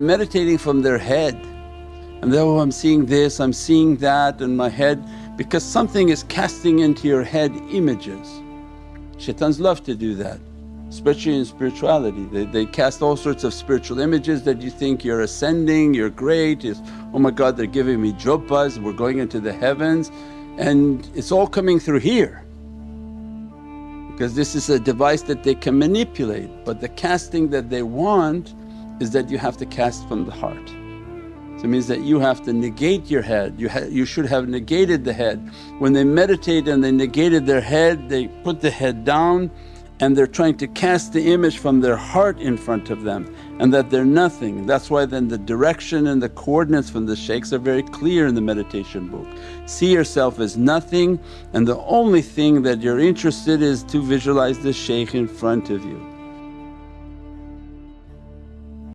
meditating from their head and they, oh I'm seeing this, I'm seeing that in my head because something is casting into your head images. Shaitans love to do that especially in spirituality. They, they cast all sorts of spiritual images that you think you're ascending, you're great, is oh my God they're giving me jobas, we're going into the heavens and it's all coming through here because this is a device that they can manipulate but the casting that they want is that you have to cast from the heart. So it means that you have to negate your head, you, you should have negated the head. When they meditate and they negated their head they put the head down and they're trying to cast the image from their heart in front of them and that they're nothing. That's why then the direction and the coordinates from the shaykhs are very clear in the meditation book. See yourself as nothing and the only thing that you're interested is to visualize the shaykh in front of you.